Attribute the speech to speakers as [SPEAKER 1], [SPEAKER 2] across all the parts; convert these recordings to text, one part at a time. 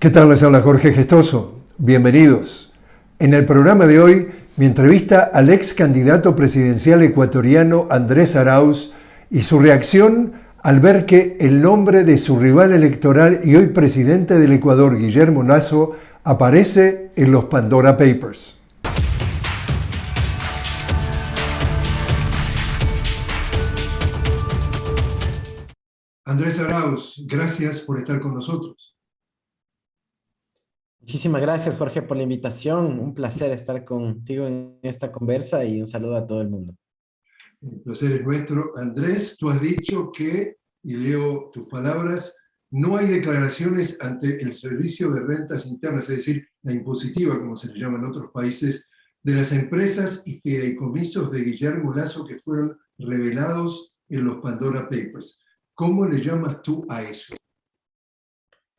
[SPEAKER 1] ¿Qué tal? Les habla Jorge Gestoso. Bienvenidos. En el programa de hoy, mi entrevista al ex candidato presidencial ecuatoriano Andrés Arauz y su reacción al ver que el nombre de su rival electoral y hoy presidente del Ecuador, Guillermo Lazo, aparece en los Pandora Papers. Andrés Arauz, gracias por estar con nosotros.
[SPEAKER 2] Muchísimas gracias, Jorge, por la invitación. Un placer estar contigo en esta conversa y un saludo a todo el mundo.
[SPEAKER 1] El placer es nuestro. Andrés, tú has dicho que, y leo tus palabras, no hay declaraciones ante el Servicio de Rentas Internas, es decir, la impositiva, como se le llama en otros países, de las empresas y fideicomisos de Guillermo Lazo que fueron revelados en los Pandora Papers. ¿Cómo le llamas tú a eso?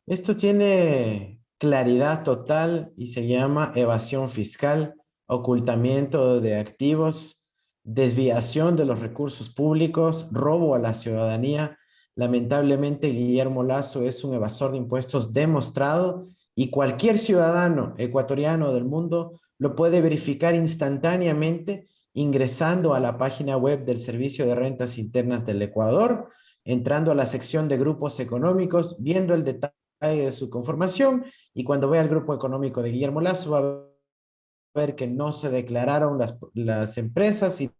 [SPEAKER 2] Esto tiene claridad total y se llama evasión fiscal, ocultamiento de activos, desviación de los recursos públicos, robo a la ciudadanía. Lamentablemente, Guillermo Lazo es un evasor de impuestos demostrado y cualquier ciudadano ecuatoriano del mundo lo puede verificar instantáneamente ingresando a la página web del Servicio de Rentas Internas del Ecuador, entrando a la sección de grupos económicos, viendo el detalle de su conformación y cuando vea el grupo económico de Guillermo Lazo va a ver que no se declararon las, las empresas y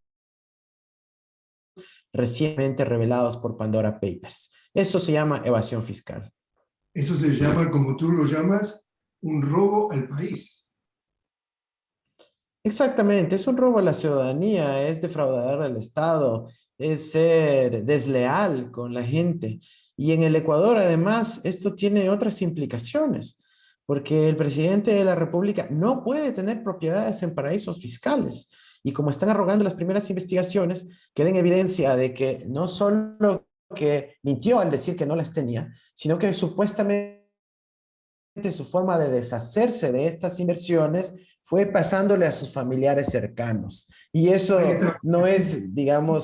[SPEAKER 2] recientemente revelados por Pandora Papers. Eso se llama evasión fiscal.
[SPEAKER 1] Eso se llama, como tú lo llamas, un robo al país.
[SPEAKER 2] Exactamente, es un robo a la ciudadanía, es defraudar al Estado, es ser desleal con la gente. Y en el Ecuador, además, esto tiene otras implicaciones, porque el presidente de la República no puede tener propiedades en paraísos fiscales. Y como están arrogando las primeras investigaciones, queda en evidencia de que no solo que mintió al decir que no las tenía, sino que supuestamente su forma de deshacerse de estas inversiones fue pasándole a sus familiares cercanos. Y eso no es, digamos...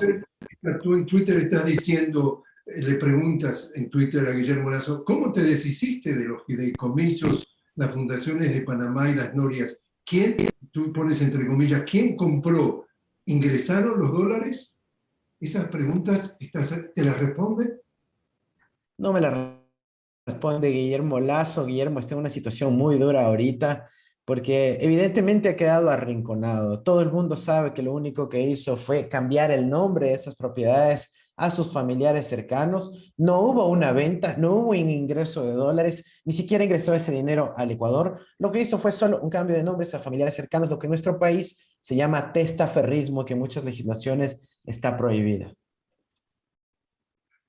[SPEAKER 1] Tú en Twitter estás diciendo, le preguntas en Twitter a Guillermo Lazo, ¿cómo te deshiciste de los fideicomisos, las fundaciones de Panamá y las Norias? ¿Quién, tú pones entre comillas, quién compró? ¿Ingresaron los dólares? ¿Esas preguntas te las responde?
[SPEAKER 2] No me las responde Guillermo Lazo. Guillermo está en una situación muy dura ahorita porque evidentemente ha quedado arrinconado. Todo el mundo sabe que lo único que hizo fue cambiar el nombre de esas propiedades a sus familiares cercanos. No hubo una venta, no hubo un ingreso de dólares, ni siquiera ingresó ese dinero al Ecuador. Lo que hizo fue solo un cambio de nombres a familiares cercanos, lo que en nuestro país se llama testaferrismo, que en muchas legislaciones está prohibida.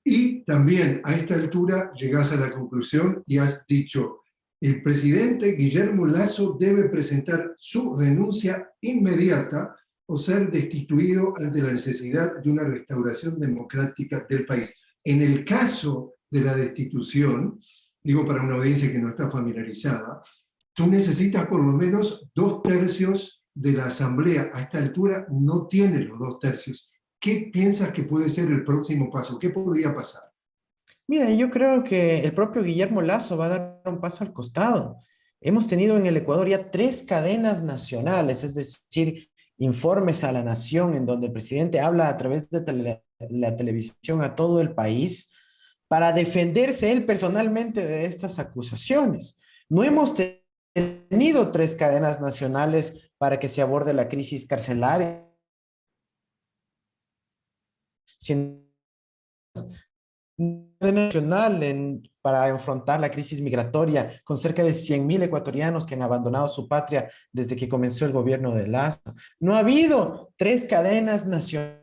[SPEAKER 1] Y también a esta altura llegas a la conclusión y has dicho, el presidente Guillermo Lazo debe presentar su renuncia inmediata o ser destituido ante la necesidad de una restauración democrática del país. En el caso de la destitución, digo para una audiencia que no está familiarizada, tú necesitas por lo menos dos tercios de la asamblea. A esta altura no tiene los dos tercios. ¿Qué piensas que puede ser el próximo paso? ¿Qué podría pasar?
[SPEAKER 2] Mira, yo creo que el propio Guillermo Lazo va a dar un paso al costado. Hemos tenido en el Ecuador ya tres cadenas nacionales, es decir, informes a la nación en donde el presidente habla a través de la televisión a todo el país para defenderse él personalmente de estas acusaciones. No hemos tenido tres cadenas nacionales para que se aborde la crisis carcelaria nacional en, para enfrentar la crisis migratoria con cerca de 100.000 ecuatorianos que han abandonado su patria desde que comenzó el gobierno de Lazo. No ha habido tres cadenas nacionales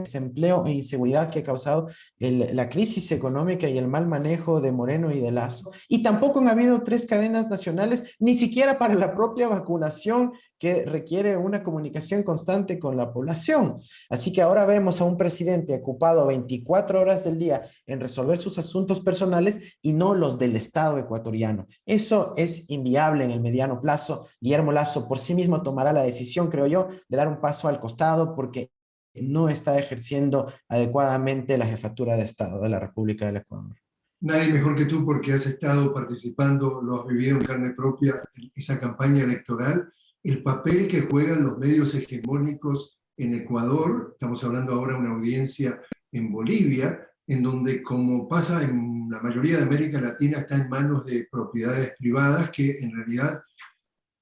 [SPEAKER 2] desempleo e inseguridad que ha causado la crisis económica y el mal manejo de Moreno y de Lazo. Y tampoco han habido tres cadenas nacionales, ni siquiera para la propia vacunación que requiere una comunicación constante con la población. Así que ahora vemos a un presidente ocupado 24 horas del día en resolver sus asuntos personales y no los del Estado ecuatoriano. Eso es inviable en el mediano plazo. Guillermo Lazo por sí mismo tomará la decisión, creo yo, de dar un paso al costado porque no está ejerciendo adecuadamente la jefatura de Estado de la República del Ecuador.
[SPEAKER 1] nadie mejor que tú porque has estado participando, lo has vivido en carne propia, esa campaña electoral, el papel que juegan los medios hegemónicos en Ecuador, estamos hablando ahora de una audiencia en Bolivia, en donde como pasa en la mayoría de América Latina está en manos de propiedades privadas que en realidad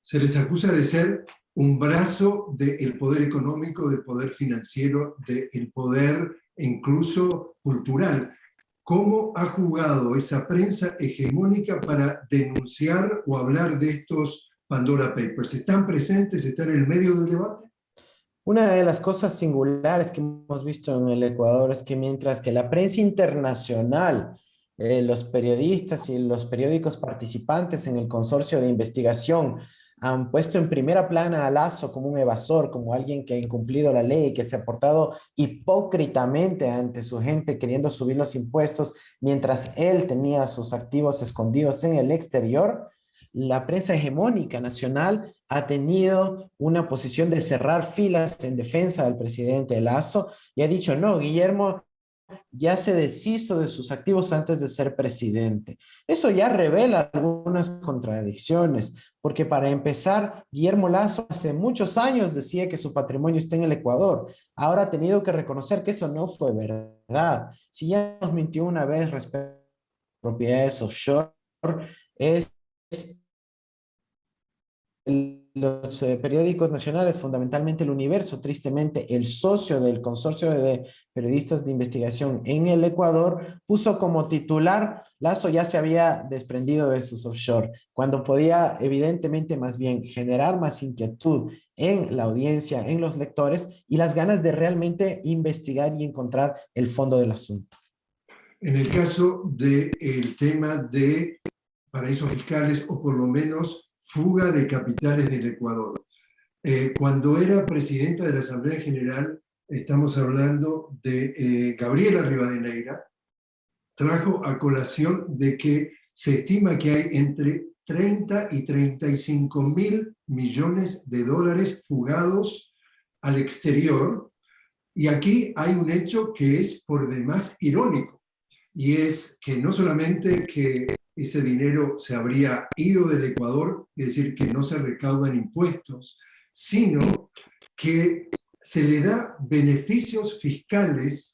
[SPEAKER 1] se les acusa de ser un brazo del poder económico, del poder financiero, del poder incluso cultural. ¿Cómo ha jugado esa prensa hegemónica para denunciar o hablar de estos Pandora Papers? ¿Están presentes? ¿Están en el medio del debate?
[SPEAKER 2] Una de las cosas singulares que hemos visto en el Ecuador es que mientras que la prensa internacional, eh, los periodistas y los periódicos participantes en el consorcio de investigación han puesto en primera plana a Lazo como un evasor, como alguien que ha incumplido la ley, que se ha portado hipócritamente ante su gente queriendo subir los impuestos mientras él tenía sus activos escondidos en el exterior, la prensa hegemónica nacional ha tenido una posición de cerrar filas en defensa del presidente Lazo y ha dicho, no, Guillermo ya se deshizo de sus activos antes de ser presidente. Eso ya revela algunas contradicciones, porque para empezar, Guillermo Lazo hace muchos años decía que su patrimonio está en el Ecuador. Ahora ha tenido que reconocer que eso no fue verdad. Si ya nos mintió una vez respecto a propiedades offshore, es los eh, periódicos nacionales, fundamentalmente el Universo, tristemente el socio del consorcio de periodistas de investigación en el Ecuador, puso como titular, Lazo ya se había desprendido de sus offshore, cuando podía evidentemente más bien generar más inquietud en la audiencia, en los lectores y las ganas de realmente investigar y encontrar el fondo del asunto.
[SPEAKER 1] En el caso del tema de paraísos fiscales o por lo menos fuga de capitales del Ecuador. Eh, cuando era presidenta de la Asamblea General, estamos hablando de eh, Gabriela Rivadeneira, trajo a colación de que se estima que hay entre 30 y 35 mil millones de dólares fugados al exterior, y aquí hay un hecho que es por demás irónico, y es que no solamente que ese dinero se habría ido del Ecuador, es decir, que no se recaudan impuestos, sino que se le da beneficios fiscales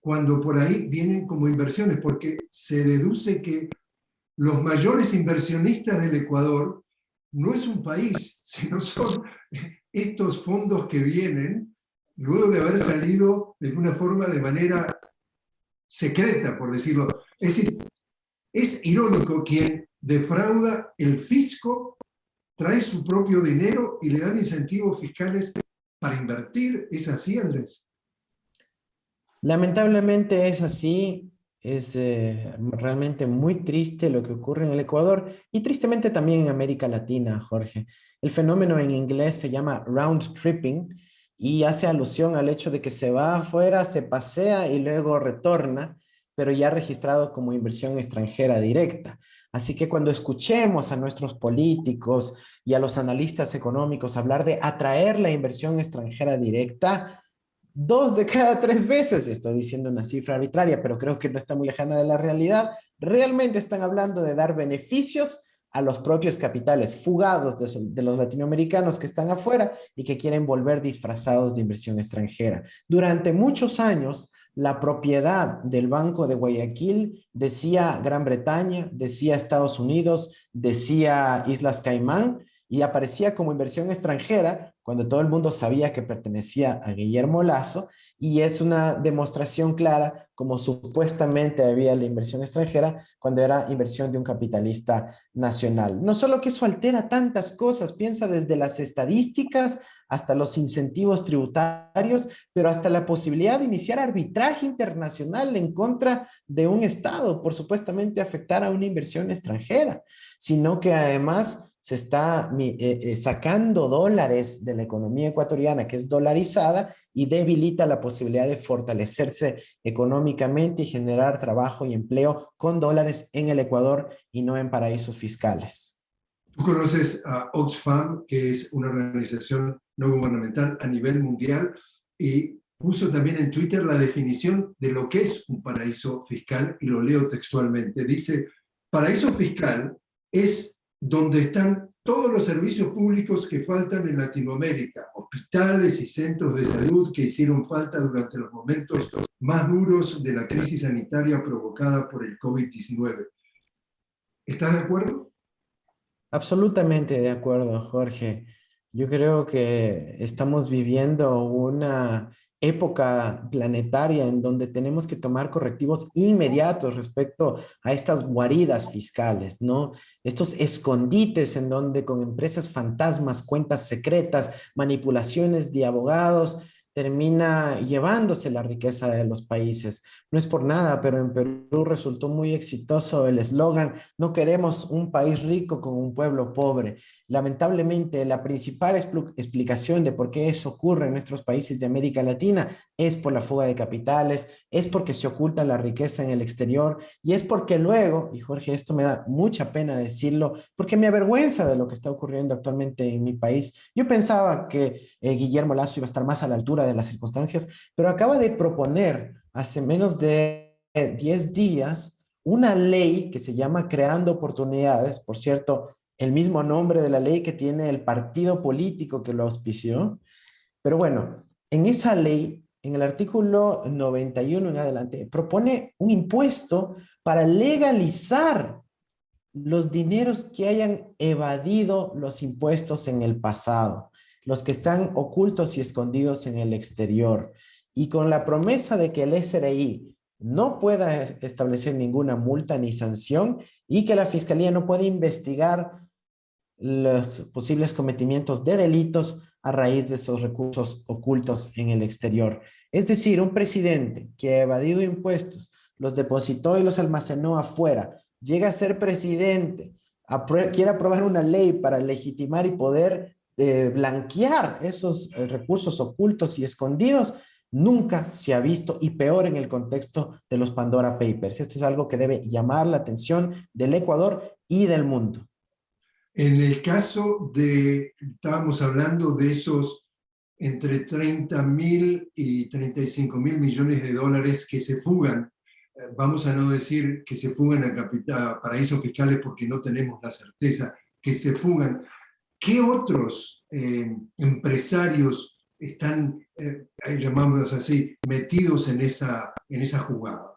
[SPEAKER 1] cuando por ahí vienen como inversiones, porque se deduce que los mayores inversionistas del Ecuador no es un país, sino son estos fondos que vienen luego de haber salido de alguna forma de manera secreta, por decirlo. Es decir, es irónico quien defrauda el fisco, trae su propio dinero y le dan incentivos fiscales para invertir. ¿Es así, Andrés?
[SPEAKER 2] Lamentablemente es así. Es eh, realmente muy triste lo que ocurre en el Ecuador y tristemente también en América Latina, Jorge. El fenómeno en inglés se llama round tripping y hace alusión al hecho de que se va afuera, se pasea y luego retorna pero ya registrado como inversión extranjera directa. Así que cuando escuchemos a nuestros políticos y a los analistas económicos hablar de atraer la inversión extranjera directa, dos de cada tres veces, estoy diciendo una cifra arbitraria, pero creo que no está muy lejana de la realidad, realmente están hablando de dar beneficios a los propios capitales fugados de, de, los latinoamericanos que están afuera y que quieren volver disfrazados de inversión extranjera. Durante muchos años, la propiedad del Banco de Guayaquil decía Gran Bretaña, decía Estados Unidos, decía Islas Caimán y aparecía como inversión extranjera cuando todo el mundo sabía que pertenecía a Guillermo Lazo y es una demostración clara como supuestamente había la inversión extranjera cuando era inversión de un capitalista nacional. No solo que eso altera tantas cosas, piensa desde las estadísticas hasta los incentivos tributarios, pero hasta la posibilidad de iniciar arbitraje internacional en contra de un Estado por supuestamente afectar a una inversión extranjera, sino que además se está eh, eh, sacando dólares de la economía ecuatoriana que es dolarizada y debilita la posibilidad de fortalecerse económicamente y generar trabajo y empleo con dólares en el Ecuador y no en paraísos fiscales.
[SPEAKER 1] Tú conoces a Oxfam, que es una organización no gubernamental a nivel mundial, y puso también en Twitter la definición de lo que es un paraíso fiscal, y lo leo textualmente. Dice, paraíso fiscal es donde están todos los servicios públicos que faltan en Latinoamérica, hospitales y centros de salud que hicieron falta durante los momentos más duros de la crisis sanitaria provocada por el COVID-19. ¿Estás de acuerdo?
[SPEAKER 2] Absolutamente de acuerdo, Jorge. Yo creo que estamos viviendo una época planetaria en donde tenemos que tomar correctivos inmediatos respecto a estas guaridas fiscales, ¿no? Estos escondites en donde con empresas fantasmas, cuentas secretas, manipulaciones de abogados, termina llevándose la riqueza de los países. No es por nada, pero en Perú resultó muy exitoso el eslogan, no queremos un país rico con un pueblo pobre. Lamentablemente, la principal explicación de por qué eso ocurre en nuestros países de América Latina es por la fuga de capitales, es porque se oculta la riqueza en el exterior y es porque luego, y Jorge, esto me da mucha pena decirlo, porque me avergüenza de lo que está ocurriendo actualmente en mi país. Yo pensaba que eh, Guillermo Lazo iba a estar más a la altura de las circunstancias, pero acaba de proponer hace menos de 10 días una ley que se llama Creando Oportunidades, por cierto, el mismo nombre de la ley que tiene el partido político que lo auspició. Pero bueno, en esa ley, en el artículo 91 en adelante, propone un impuesto para legalizar los dineros que hayan evadido los impuestos en el pasado, los que están ocultos y escondidos en el exterior. Y con la promesa de que el SRI no pueda establecer ninguna multa ni sanción y que la Fiscalía no puede investigar los posibles cometimientos de delitos a raíz de esos recursos ocultos en el exterior. Es decir, un presidente que ha evadido impuestos, los depositó y los almacenó afuera, llega a ser presidente, quiere aprobar una ley para legitimar y poder eh, blanquear esos eh, recursos ocultos y escondidos, nunca se ha visto y peor en el contexto de los Pandora Papers. Esto es algo que debe llamar la atención del Ecuador y del mundo.
[SPEAKER 1] En el caso de, estábamos hablando de esos entre 30 mil y 35 mil millones de dólares que se fugan, eh, vamos a no decir que se fugan a, paraísos fiscales porque no tenemos la certeza, que se fugan. ¿Qué otros eh, empresarios están, eh, llamamos así, metidos en esa, en esa jugada?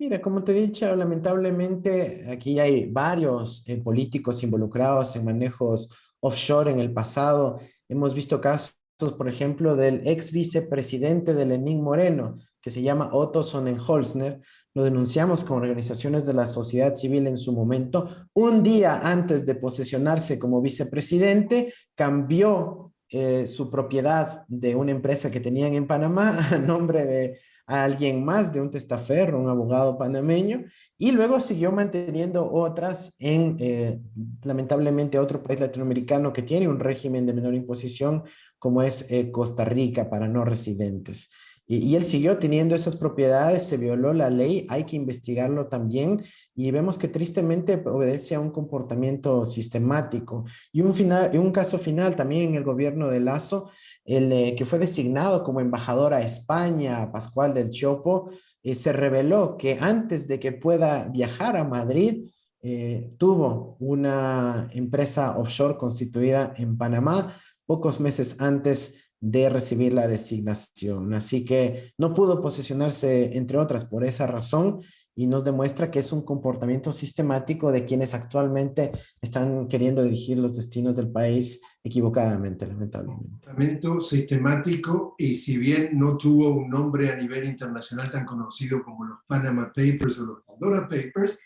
[SPEAKER 2] Mira, como te he dicho, lamentablemente aquí hay varios eh, políticos involucrados en manejos offshore en el pasado. Hemos visto casos, por ejemplo, del ex vicepresidente de Lenín Moreno, que se llama Otto Sonnenholzner. Lo denunciamos con organizaciones de la sociedad civil en su momento. Un día antes de posesionarse como vicepresidente, cambió eh, su propiedad de una empresa que tenían en Panamá a nombre de a alguien más de un testaferro, un abogado panameño, y luego siguió manteniendo otras en, eh, lamentablemente, otro país latinoamericano que tiene un régimen de menor imposición, como es eh, Costa Rica, para no residentes. Y, él siguió teniendo esas propiedades, se violó la ley, hay que investigarlo también, y vemos que tristemente obedece a un comportamiento sistemático. Y un, final, y un caso final también en el gobierno de Lazo, el eh, que fue designado como embajador a España, Pascual del Chopo, eh, se reveló que antes de que pueda viajar a Madrid, eh, tuvo una empresa offshore constituida en Panamá pocos meses antes de recibir la designación. Así que no pudo posicionarse, entre otras, por esa razón y nos demuestra que es un comportamiento sistemático de quienes actualmente están queriendo dirigir los destinos del país equivocadamente, lamentablemente.
[SPEAKER 1] Comportamiento sistemático y si bien no tuvo un nombre a nivel internacional tan conocido como los Panama Papers o los Pandora Papers,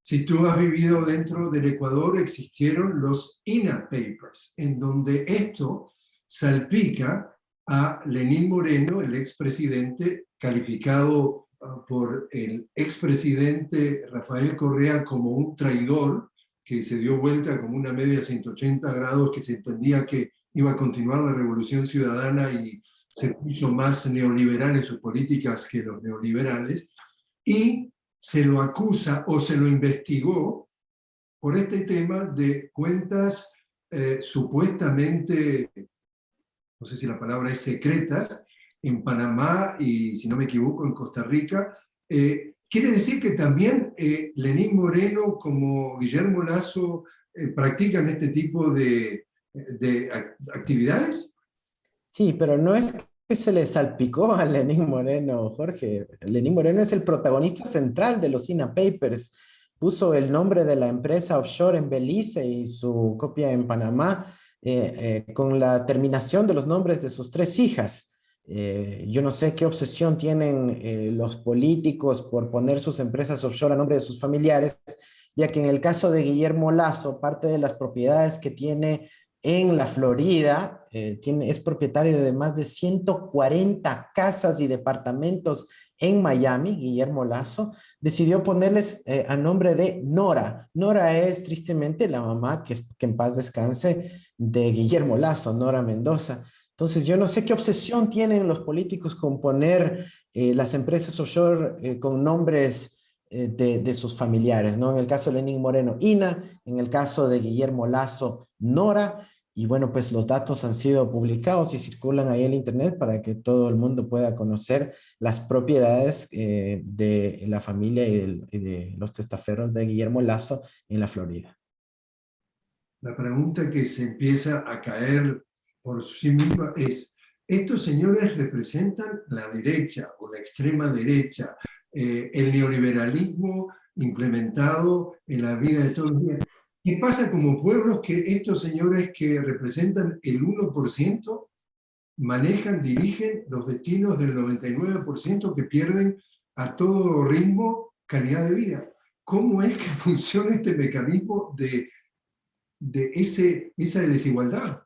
[SPEAKER 1] si tú has vivido dentro del Ecuador existieron los INA Papers, en donde esto salpica a Lenín Moreno, el expresidente, calificado Ah, por el expresidente Rafael Correa como un traidor que se dio vuelta como una media 180 grados, que se entendía que iba a continuar la revolución ciudadana y se puso más neoliberal en sus políticas que los neoliberales, y se lo acusa o se lo investigó por este tema de cuentas eh, supuestamente, no sé si la palabra es secretas, en Panamá y, si no me equivoco, en Costa Rica. Eh, ¿Quiere decir que también eh, Lenín Moreno como Guillermo Lazo eh, practican este tipo de, de actividades?
[SPEAKER 2] Sí, pero no es que se le salpicó a Lenín Moreno, Jorge. Lenín Moreno es el protagonista central de los INA Papers. Puso el nombre de la empresa offshore en Belice y su copia en Panamá eh, eh, con la terminación de los nombres de sus tres hijas. Eh, yo no sé qué obsesión tienen los políticos por poner sus empresas offshore a nombre de sus familiares, ya que en el caso de Guillermo Lazo, parte de las propiedades que tiene en la Florida, es propietario de más de 140 casas y departamentos en Miami, Guillermo Lazo, decidió ponerles a nombre de Nora. Nora es tristemente la mamá, que en paz descanse, de Guillermo Lazo, Nora Mendoza. Entonces, yo no sé qué obsesión tienen los políticos con poner eh, las empresas offshore eh, con nombres eh, de, sus familiares, ¿no? En el caso de Lenín Moreno, Ina, en el caso de Guillermo Lazo, Nora, y bueno, pues los datos han sido publicados y circulan ahí en internet para que todo el mundo pueda conocer las propiedades de la familia y de los testaferros de Guillermo Lazo en la Florida
[SPEAKER 1] la pregunta que se empieza a caer por sí misma es, ¿estos señores representan la derecha o la extrema derecha, eh, el neoliberalismo implementado en la vida de todos los días? ¿Qué pasa como pueblos que estos señores que representan el 1% manejan, dirigen los destinos del 99% que pierden a todo ritmo calidad de vida? ¿Cómo es que funciona este mecanismo de de ese, esa desigualdad.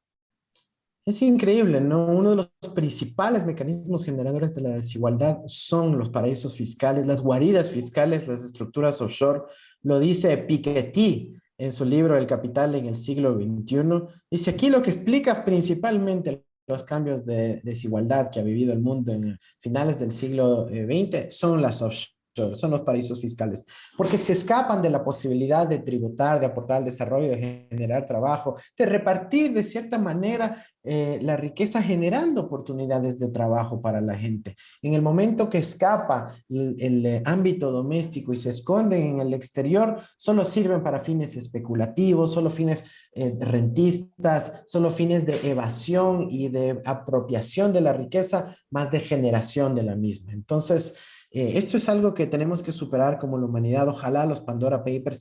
[SPEAKER 2] Es increíble, ¿no? Uno de los principales mecanismos generadores de la desigualdad son los paraísos fiscales, las guaridas fiscales, las estructuras offshore. Lo dice Piketty en su libro El Capital en el siglo XXI. Dice aquí lo que explica principalmente los cambios de desigualdad que ha vivido el mundo en finales del siglo XX eh, son las offshore son los paraísos fiscales, porque se escapan de la posibilidad de tributar, de aportar al desarrollo, de generar trabajo, de repartir de cierta manera eh, la riqueza generando oportunidades de trabajo para la gente. En el momento que escapa el, eh, ámbito doméstico y se esconden en el exterior, solo sirven para fines especulativos, solo fines eh, rentistas, solo fines de evasión y de apropiación de la riqueza, más de generación de la misma. Entonces, eh, esto es algo que tenemos que superar como la humanidad. Ojalá los Pandora Papers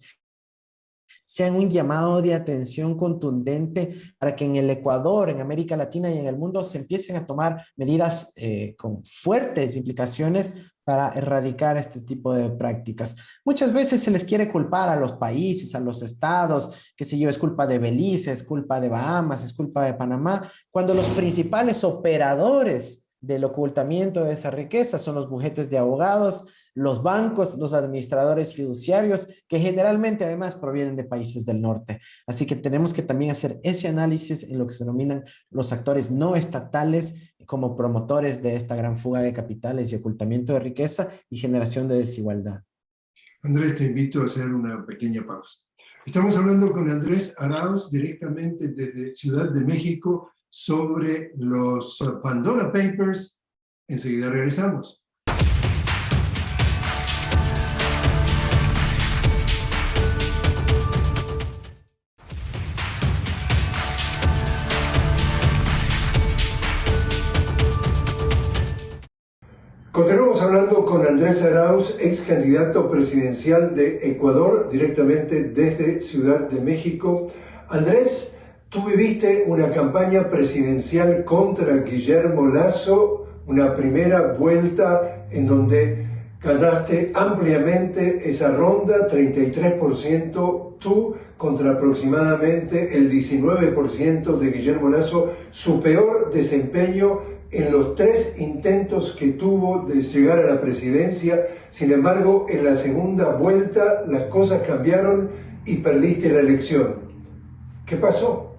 [SPEAKER 2] sean un llamado de atención contundente para que en el Ecuador, en América Latina y en el mundo se empiecen a tomar medidas eh, con fuertes implicaciones para erradicar este tipo de prácticas. Muchas veces se les quiere culpar a los países, a los estados, que si yo, es culpa de Belice, es culpa de Bahamas, es culpa de Panamá, cuando los principales operadores del ocultamiento de esa riqueza son los bujetes de abogados, los bancos, los administradores fiduciarios, que generalmente además provienen de países del norte. Así que tenemos que también hacer ese análisis en lo que se denominan los actores no estatales como promotores de esta gran fuga de capitales y ocultamiento de riqueza y generación de desigualdad.
[SPEAKER 1] Andrés, te invito a hacer una pequeña pausa. Estamos hablando con Andrés Arauz directamente desde Ciudad de México, sobre los Pandora Papers. Enseguida regresamos. Continuamos hablando con Andrés Arauz, ex candidato presidencial de Ecuador, directamente desde Ciudad de México. Andrés, Tú viviste una campaña presidencial contra Guillermo Lazo, una primera vuelta en donde ganaste ampliamente esa ronda, 33%, tú contra aproximadamente el 19% de Guillermo Lazo, su peor desempeño en los tres intentos que tuvo de llegar a la presidencia. Sin embargo, en la segunda vuelta las cosas cambiaron y perdiste la elección. ¿Qué pasó?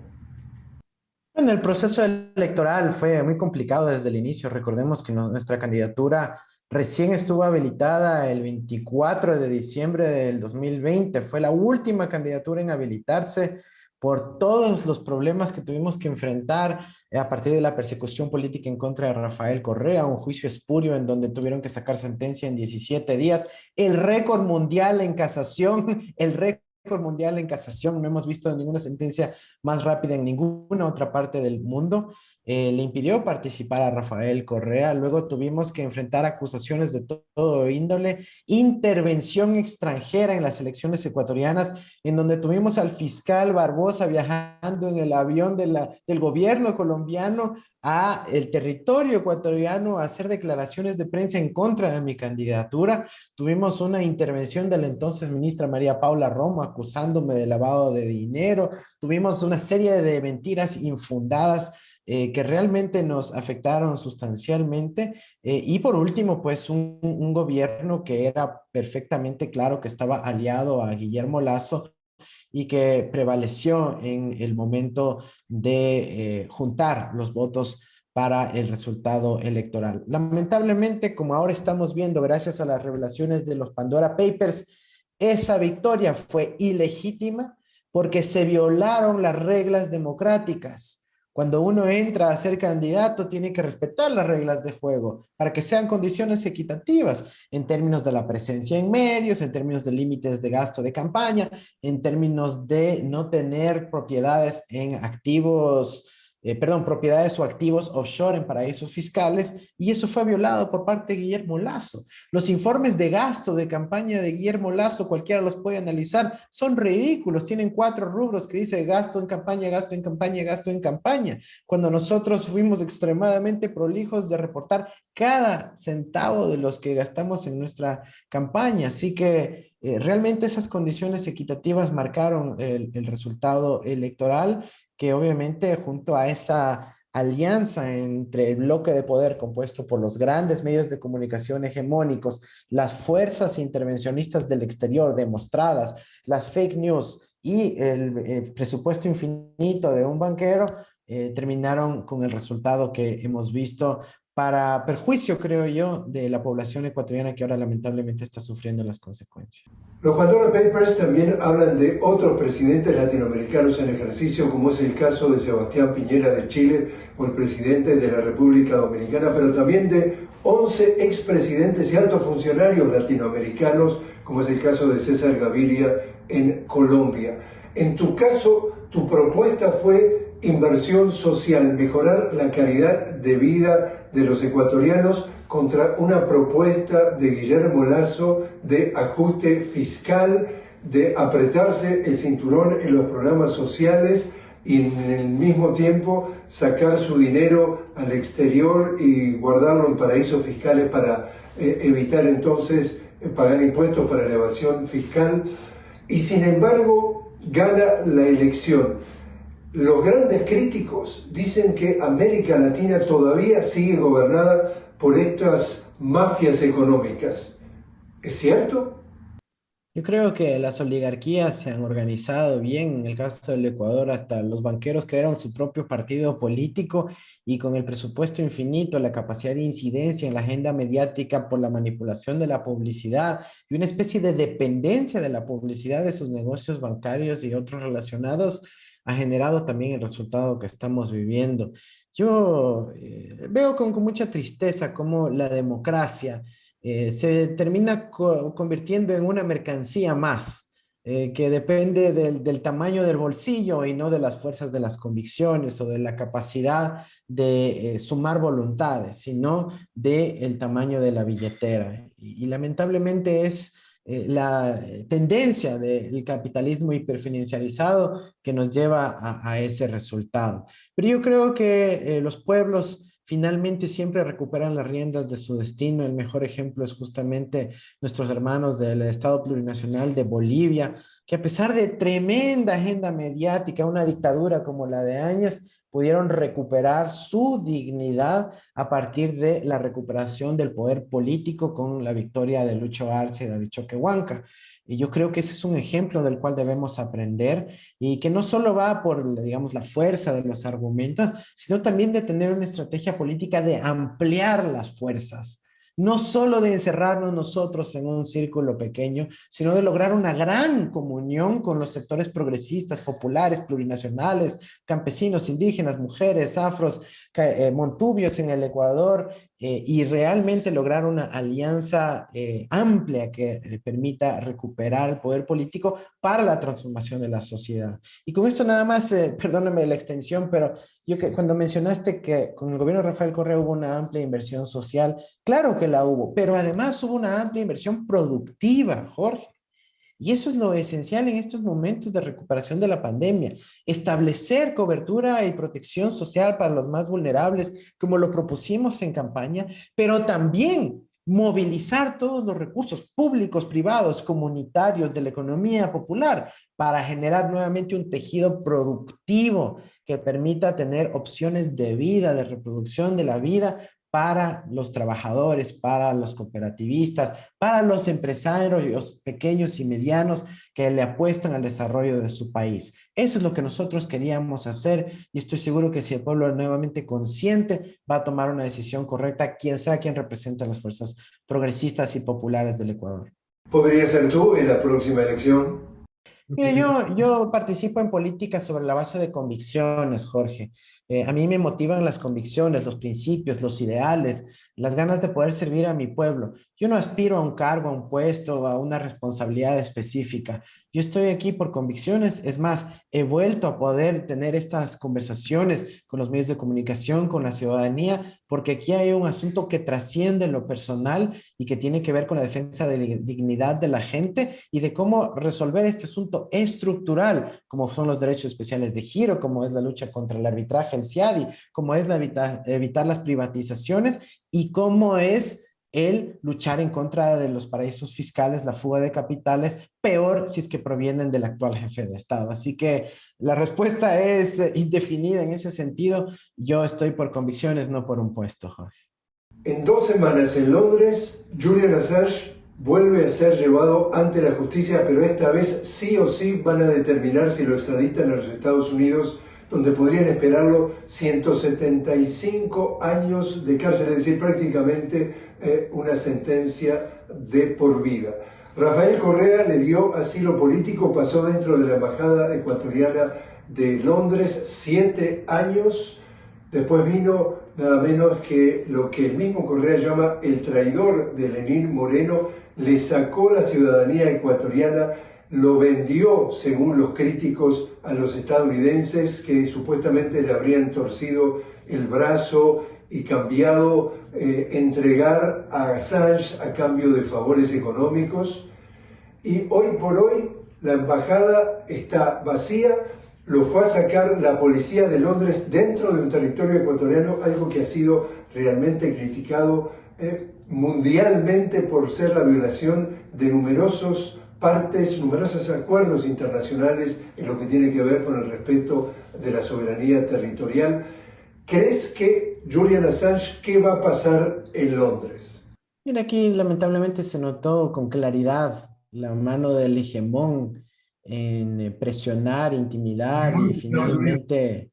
[SPEAKER 2] En el proceso electoral fue muy complicado desde el inicio. Recordemos que nuestra candidatura recién estuvo habilitada el 24 de diciembre del 2020. Fue la última candidatura en habilitarse por todos los problemas que tuvimos que enfrentar a partir de la persecución política en contra de Rafael Correa, un juicio espurio en donde tuvieron que sacar sentencia en 17 días, el récord mundial en casación, el récord mundial en casación, no hemos visto ninguna sentencia más rápida en ninguna otra parte del mundo, eh, le impidió participar a Rafael Correa. Luego tuvimos que enfrentar acusaciones de todo índole, intervención extranjera en las elecciones ecuatorianas, en donde tuvimos al fiscal Barbosa viajando en el avión del gobierno colombiano a el territorio ecuatoriano a hacer declaraciones de prensa en contra de mi candidatura. Tuvimos una intervención de la entonces ministra María Paula Romo acusándome de lavado de dinero. Tuvimos una serie de mentiras infundadas eh, que realmente nos afectaron sustancialmente. Eh, y por último, pues un, gobierno que era perfectamente claro que estaba aliado a Guillermo Lazo y que prevaleció en el momento de eh, juntar los votos para el resultado electoral. Lamentablemente, como ahora estamos viendo, gracias a las revelaciones de los Pandora Papers, esa victoria fue ilegítima porque se violaron las reglas democráticas. Cuando uno entra a ser candidato, tiene que respetar las reglas de juego para que sean condiciones equitativas en términos de la presencia en medios, en términos de límites de gasto de campaña, en términos de no tener propiedades en activos eh, perdón, propiedades o activos offshore en paraísos fiscales, y eso fue violado por parte de Guillermo Lazo. Los informes de gasto de campaña de Guillermo Lazo, cualquiera los puede analizar, son ridículos, tienen cuatro rubros que dice gasto en campaña, gasto en campaña, gasto en campaña, cuando nosotros fuimos extremadamente prolijos de reportar cada centavo de los que gastamos en nuestra campaña, así que eh, realmente esas condiciones equitativas marcaron el, el resultado electoral que obviamente junto a esa alianza entre el bloque de poder compuesto por los grandes medios de comunicación hegemónicos, las fuerzas intervencionistas del exterior demostradas, las fake news y el, presupuesto infinito de un banquero, eh, terminaron con el resultado que hemos visto para perjuicio, creo yo, de la población ecuatoriana que ahora lamentablemente está sufriendo las consecuencias.
[SPEAKER 1] Los Pandora Papers también hablan de otros presidentes latinoamericanos en ejercicio, como es el caso de Sebastián Piñera de Chile o el presidente de la República Dominicana, pero también de 11 expresidentes y altos funcionarios latinoamericanos, como es el caso de César Gaviria en Colombia. En tu caso, tu propuesta fue inversión social, mejorar la calidad de vida de los ecuatorianos contra una propuesta de Guillermo Lazo de ajuste fiscal, de apretarse el cinturón en los programas sociales y en el mismo tiempo sacar su dinero al exterior y guardarlo en paraísos fiscales para eh, evitar entonces eh, pagar impuestos para elevación fiscal. Y sin embargo gana la elección. Los grandes críticos dicen que América Latina todavía sigue gobernada por estas mafias económicas. ¿Es cierto?
[SPEAKER 2] Yo creo que las oligarquías se han organizado bien. En el caso del Ecuador, hasta los banqueros crearon su propio partido político y con el presupuesto infinito, la capacidad de incidencia en la agenda mediática por la manipulación de la publicidad y una especie de dependencia de la publicidad de sus negocios bancarios y otros relacionados, ha generado también el resultado que estamos viviendo. Yo eh, veo con, mucha tristeza cómo la democracia eh, se termina convirtiendo en una mercancía más, eh, que depende del, tamaño del bolsillo y no de las fuerzas de las convicciones o de la capacidad de sumar voluntades, sino del tamaño de la billetera. y lamentablemente es eh, la tendencia del capitalismo hiperfinancializado que nos lleva a, ese resultado. Pero yo creo que eh, los pueblos finalmente siempre recuperan las riendas de su destino. El mejor ejemplo es justamente nuestros hermanos del Estado Plurinacional de Bolivia, que a pesar de tremenda agenda mediática, una dictadura como la de Áñez, pudieron recuperar su dignidad a partir de la recuperación del poder político con la victoria de Lucho Arce y David Choquehuanca. Y yo creo que ese es un ejemplo del cual debemos aprender y que no solo va por, digamos, la fuerza de los argumentos, sino también de tener una estrategia política de ampliar las fuerzas no solo de encerrarnos nosotros en un círculo pequeño, sino de lograr una gran comunión con los sectores progresistas, populares, plurinacionales, campesinos, indígenas, mujeres, afros, eh, montubios en el Ecuador, eh, y realmente lograr una alianza eh, amplia que permita recuperar el poder político para la transformación de la sociedad. Y con esto nada más, perdóname la extensión, pero yo que cuando mencionaste que con el gobierno de Rafael Correa hubo una amplia inversión social, claro que la hubo, pero además hubo una amplia inversión productiva, Jorge. Y eso es lo esencial en estos momentos de recuperación de la pandemia. Establecer cobertura y protección social para los más vulnerables, como lo propusimos en campaña, pero también movilizar todos los recursos públicos, privados, comunitarios de la economía popular para generar nuevamente un tejido productivo que permita tener opciones de vida, de reproducción de la vida para los trabajadores, para los cooperativistas, para los empresarios pequeños y medianos que le apuestan al desarrollo de su país. Eso es lo que nosotros queríamos hacer y estoy seguro que si el pueblo es nuevamente consciente va a tomar una decisión correcta, quien sea quien representa las fuerzas progresistas y populares del Ecuador.
[SPEAKER 1] ¿Podría ser tú en la próxima elección?
[SPEAKER 2] Mira, yo, yo participo en política sobre la base de convicciones, Jorge. Eh, a mí me motivan las convicciones, los principios, los ideales, las ganas de poder servir a mi pueblo. Yo no aspiro a un cargo, a un puesto, a una responsabilidad específica. Yo estoy aquí por convicciones. Es más, he vuelto a poder tener estas conversaciones con los medios de comunicación, con la ciudadanía, porque aquí hay un asunto que trasciende lo personal y que tiene que ver con la defensa de la dignidad de la gente y de cómo resolver este asunto estructural, como son los derechos especiales de giro, como es la lucha contra el arbitraje, el CIADI, como es la evitar las privatizaciones y cómo es el luchar en contra de los paraísos fiscales, la fuga de capitales, peor si es que provienen del actual jefe de Estado. Así que la respuesta es eh, indefinida en ese sentido. Yo estoy por convicciones, no por un puesto, Jorge.
[SPEAKER 1] En dos semanas en Londres, Julian Assange vuelve a ser llevado ante la justicia, pero esta vez sí o sí van a determinar si lo extraditan a los Estados Unidos donde podrían esperarlo 175 años de cárcel, es decir, prácticamente eh, una sentencia de por vida. Rafael Correa le dio asilo político, pasó dentro de la Embajada Ecuatoriana de Londres siete años, después vino nada menos que lo que el mismo Correa llama el traidor de Lenín Moreno, le sacó la ciudadanía ecuatoriana lo vendió, según los críticos, a los estadounidenses que supuestamente le habrían torcido el brazo y cambiado, eh, entregar a Assange a cambio de favores económicos. Y hoy por hoy la embajada está vacía, lo fue a sacar la policía de Londres dentro de un territorio ecuatoriano, algo que ha sido realmente criticado eh, mundialmente por ser la violación de numerosos partes, numerosos acuerdos internacionales en lo que tiene que ver con el respeto de la soberanía territorial. ¿Crees que Julian Assange, qué va a pasar en Londres?
[SPEAKER 2] Mira, aquí lamentablemente se notó con claridad la mano del hegemón en eh, presionar, intimidar y finalmente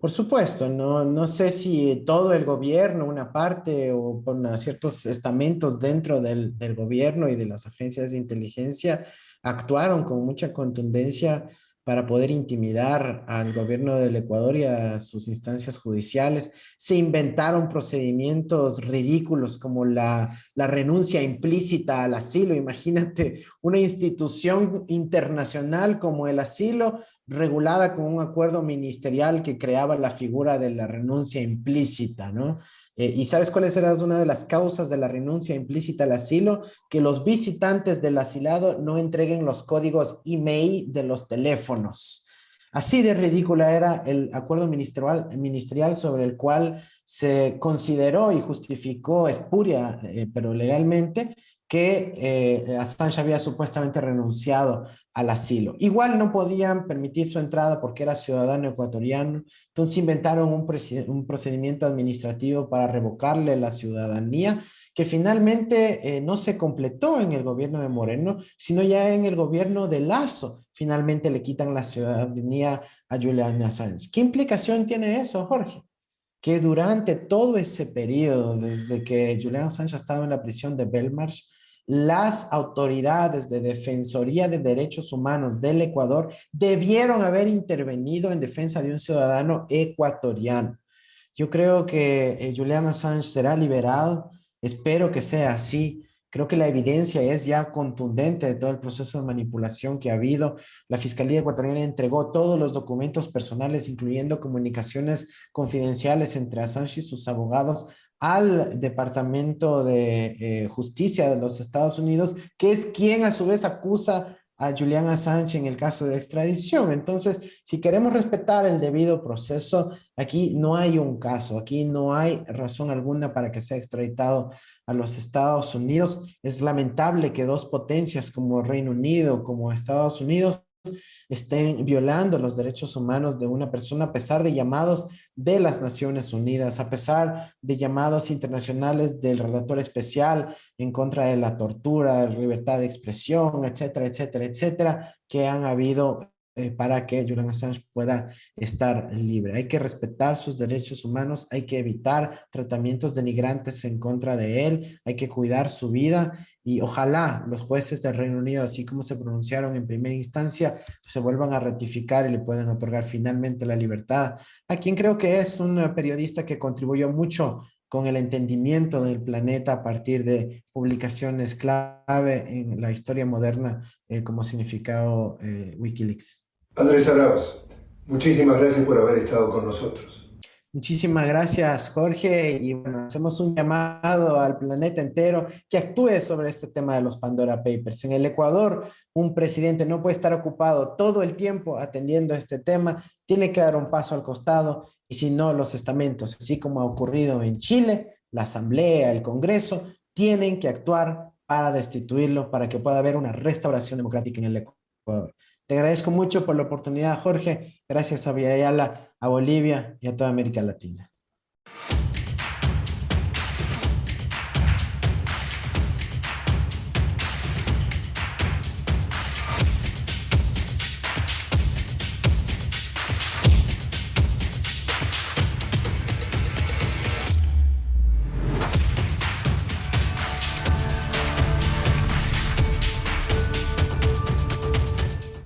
[SPEAKER 2] por supuesto, no, no sé si todo el gobierno, una parte o con ciertos estamentos dentro del, gobierno y de las agencias de inteligencia actuaron con mucha contundencia para poder intimidar al gobierno del Ecuador y a sus instancias judiciales. Se inventaron procedimientos ridículos como la, la renuncia implícita al asilo. Imagínate una institución internacional como el asilo regulada con un acuerdo ministerial que creaba la figura de la renuncia implícita, ¿no? Eh, ¿Y sabes cuál era una de las causas de la renuncia implícita al asilo? Que los visitantes del asilado no entreguen los códigos email de los teléfonos. Así de ridícula era el acuerdo ministerial, ministerial sobre el cual se consideró y justificó espuria, eh, pero legalmente, que eh, Assange había supuestamente renunciado al asilo. Igual no podían permitir su entrada porque era ciudadano ecuatoriano, entonces inventaron un, un procedimiento administrativo para revocarle la ciudadanía que finalmente eh, no se completó en el gobierno de Moreno, sino ya en el gobierno de Lazo. Finalmente le quitan la ciudadanía a Julian Assange. ¿Qué implicación tiene eso, Jorge? que durante todo ese periodo, desde que Julian Assange estaba en la prisión de Belmarsh, las autoridades de Defensoría de Derechos Humanos del Ecuador debieron haber intervenido en defensa de un ciudadano ecuatoriano. Yo creo que eh, Julian Assange será liberado, espero que sea así, Creo que la evidencia es ya contundente de todo el proceso de manipulación que ha habido. La Fiscalía Ecuatoriana entregó todos los documentos personales, incluyendo comunicaciones confidenciales entre Assange y sus abogados al Departamento de eh, Justicia de los Estados Unidos, que es quien a su vez acusa a Julian Assange en el caso de extradición. Entonces, si queremos respetar el debido proceso, aquí no hay un caso, aquí no hay razón alguna para que sea extraditado a los Estados Unidos. Es lamentable que dos potencias como Reino Unido, como Estados Unidos, estén violando los derechos humanos de una persona a pesar de llamados de las Naciones Unidas, a pesar de llamados internacionales del relator especial en contra de la tortura, libertad de expresión, etcétera, etcétera, etcétera, que han habido eh, para que Julian Assange pueda estar libre. Hay que respetar sus derechos humanos, hay que evitar tratamientos denigrantes en contra de él, hay que cuidar su vida y ojalá los jueces del Reino Unido, así como se pronunciaron en primera instancia, se vuelvan a ratificar y le puedan otorgar finalmente la libertad. A quien creo que es un periodista que contribuyó mucho con el entendimiento del planeta a partir de publicaciones clave en la historia moderna eh, como significado eh, Wikileaks.
[SPEAKER 1] Andrés Arauz, muchísimas gracias por haber estado con nosotros.
[SPEAKER 2] Muchísimas gracias, Jorge. Y bueno, hacemos un llamado al planeta entero que actúe sobre este tema de los Pandora Papers. En el Ecuador, un presidente no puede estar ocupado todo el tiempo atendiendo este tema, tiene que dar un paso al costado y si no, los estamentos, así como ha ocurrido en Chile, la Asamblea, el Congreso, tienen que actuar para destituirlo, para que pueda haber una restauración democrática en el Ecuador. Te agradezco mucho por la oportunidad, Jorge. Gracias a Villayala, a Bolivia y a toda América Latina.